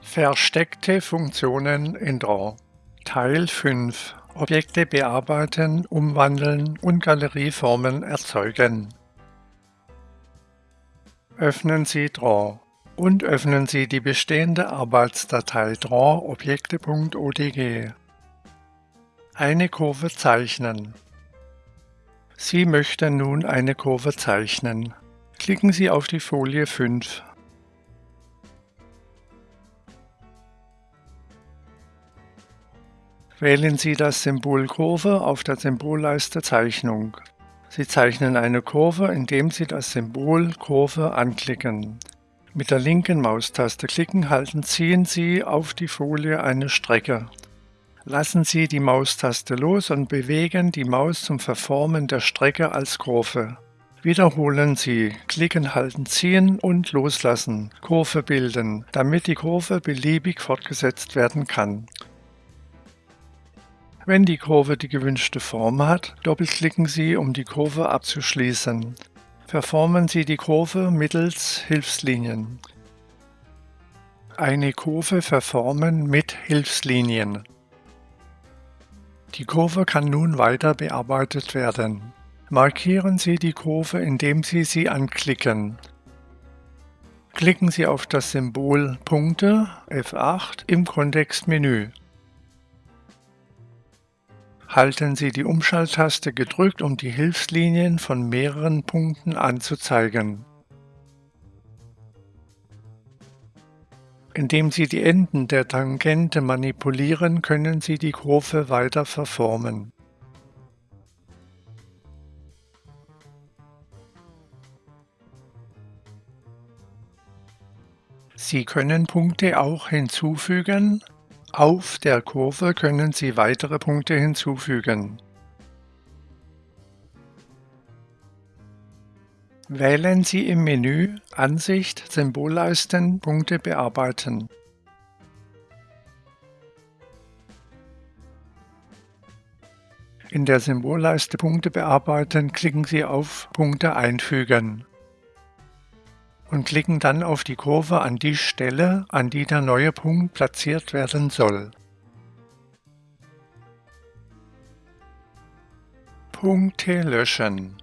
Versteckte Funktionen in Draw Teil 5 Objekte bearbeiten, umwandeln und Galerieformen erzeugen. Öffnen Sie Draw und öffnen Sie die bestehende Arbeitsdatei drawobjekte.odg. Eine Kurve zeichnen. Sie möchten nun eine Kurve zeichnen. Klicken Sie auf die Folie 5. Wählen Sie das Symbol Kurve auf der Symbolleiste Zeichnung. Sie zeichnen eine Kurve, indem Sie das Symbol Kurve anklicken. Mit der linken Maustaste klicken, halten, ziehen Sie auf die Folie eine Strecke. Lassen Sie die Maustaste los und bewegen die Maus zum Verformen der Strecke als Kurve. Wiederholen Sie, klicken, halten, ziehen und loslassen, Kurve bilden, damit die Kurve beliebig fortgesetzt werden kann. Wenn die Kurve die gewünschte Form hat, doppelklicken Sie, um die Kurve abzuschließen. Verformen Sie die Kurve mittels Hilfslinien. Eine Kurve verformen mit Hilfslinien. Die Kurve kann nun weiter bearbeitet werden. Markieren Sie die Kurve, indem Sie sie anklicken. Klicken Sie auf das Symbol Punkte F8 im Kontextmenü. Halten Sie die Umschalttaste gedrückt, um die Hilfslinien von mehreren Punkten anzuzeigen. Indem Sie die Enden der Tangente manipulieren, können Sie die Kurve weiter verformen. Sie können Punkte auch hinzufügen, auf der Kurve können Sie weitere Punkte hinzufügen. Wählen Sie im Menü Ansicht Symbolleisten Punkte bearbeiten. In der Symbolleiste Punkte bearbeiten klicken Sie auf Punkte einfügen und klicken dann auf die Kurve an die Stelle, an die der neue Punkt platziert werden soll. Punkte löschen.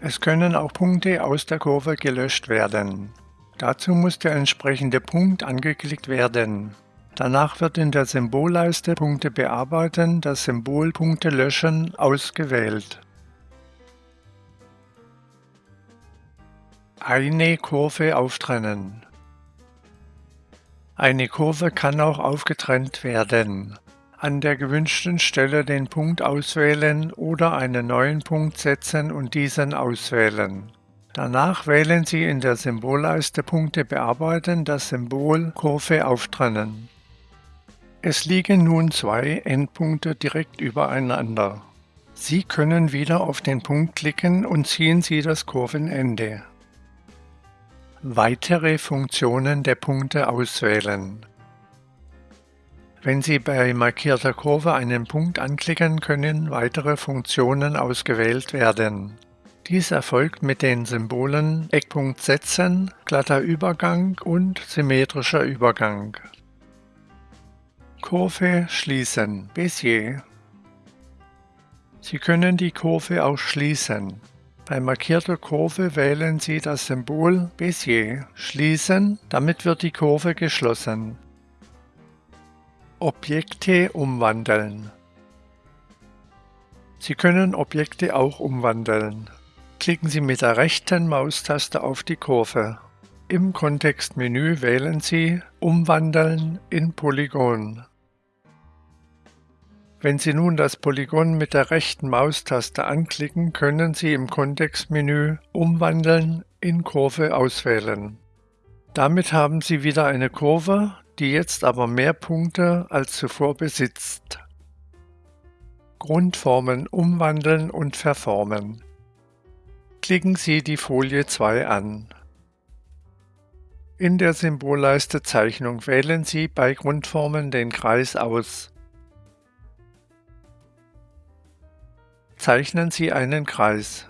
Es können auch Punkte aus der Kurve gelöscht werden. Dazu muss der entsprechende Punkt angeklickt werden. Danach wird in der Symbolleiste Punkte bearbeiten das Symbol Punkte löschen ausgewählt. Eine Kurve auftrennen. Eine Kurve kann auch aufgetrennt werden. An der gewünschten Stelle den Punkt auswählen oder einen neuen Punkt setzen und diesen auswählen. Danach wählen Sie in der Symbolleiste Punkte bearbeiten das Symbol Kurve auftrennen. Es liegen nun zwei Endpunkte direkt übereinander. Sie können wieder auf den Punkt klicken und ziehen Sie das Kurvenende. Weitere Funktionen der Punkte auswählen. Wenn Sie bei markierter Kurve einen Punkt anklicken, können weitere Funktionen ausgewählt werden. Dies erfolgt mit den Symbolen Eckpunkt setzen, glatter Übergang und symmetrischer Übergang. Kurve schließen, Bezier. Sie können die Kurve auch schließen. Bei markierter Kurve wählen Sie das Symbol Bezier Schließen, damit wird die Kurve geschlossen. Objekte umwandeln Sie können Objekte auch umwandeln. Klicken Sie mit der rechten Maustaste auf die Kurve. Im Kontextmenü wählen Sie Umwandeln in Polygon. Wenn Sie nun das Polygon mit der rechten Maustaste anklicken, können Sie im Kontextmenü Umwandeln in Kurve auswählen. Damit haben Sie wieder eine Kurve, die jetzt aber mehr Punkte als zuvor besitzt. Grundformen umwandeln und verformen. Klicken Sie die Folie 2 an. In der Symbolleiste Zeichnung wählen Sie bei Grundformen den Kreis aus. Zeichnen Sie einen Kreis.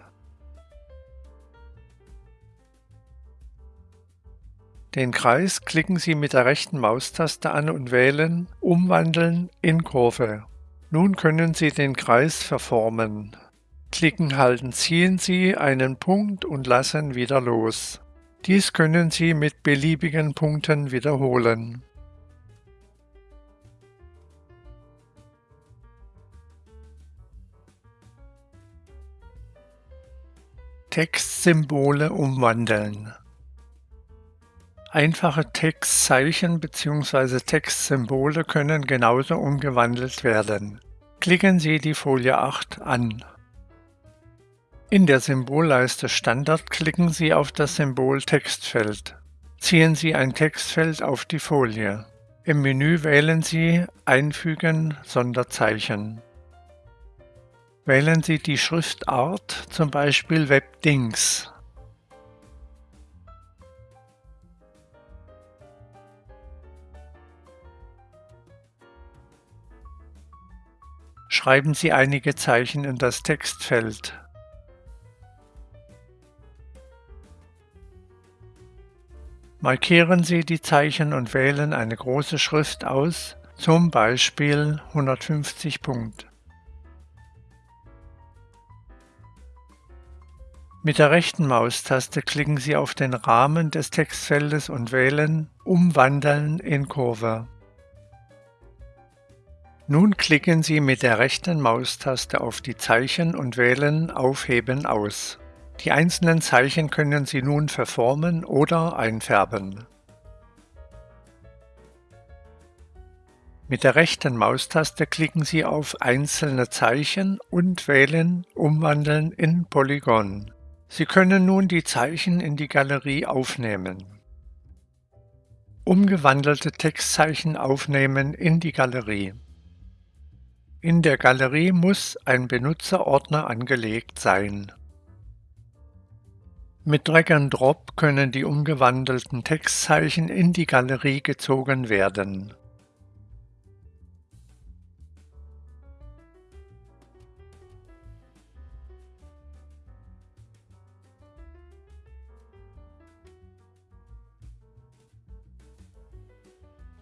Den Kreis klicken Sie mit der rechten Maustaste an und wählen Umwandeln in Kurve. Nun können Sie den Kreis verformen. Klicken halten ziehen Sie einen Punkt und lassen wieder los. Dies können Sie mit beliebigen Punkten wiederholen. Textsymbole umwandeln Einfache Textzeichen bzw. Textsymbole können genauso umgewandelt werden. Klicken Sie die Folie 8 an. In der Symbolleiste Standard klicken Sie auf das Symbol Textfeld. Ziehen Sie ein Textfeld auf die Folie. Im Menü wählen Sie Einfügen Sonderzeichen. Wählen Sie die Schriftart, zum Beispiel Webdings. Schreiben Sie einige Zeichen in das Textfeld. Markieren Sie die Zeichen und wählen eine große Schrift aus, zum Beispiel 150 Punkt. Mit der rechten Maustaste klicken Sie auf den Rahmen des Textfeldes und wählen Umwandeln in Kurve. Nun klicken Sie mit der rechten Maustaste auf die Zeichen und wählen Aufheben aus. Die einzelnen Zeichen können Sie nun verformen oder einfärben. Mit der rechten Maustaste klicken Sie auf einzelne Zeichen und wählen Umwandeln in Polygon. Sie können nun die Zeichen in die Galerie aufnehmen. Umgewandelte Textzeichen aufnehmen in die Galerie. In der Galerie muss ein Benutzerordner angelegt sein. Mit Drag and Drop können die umgewandelten Textzeichen in die Galerie gezogen werden.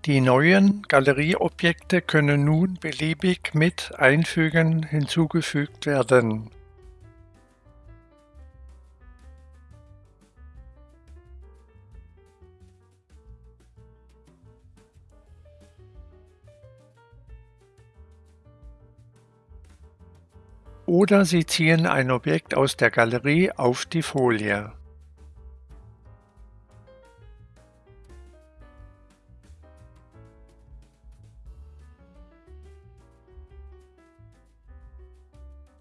Die neuen Galerieobjekte können nun beliebig mit Einfügen hinzugefügt werden. Oder Sie ziehen ein Objekt aus der Galerie auf die Folie.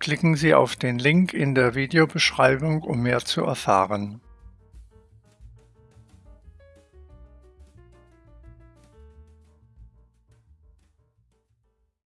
Klicken Sie auf den Link in der Videobeschreibung, um mehr zu erfahren.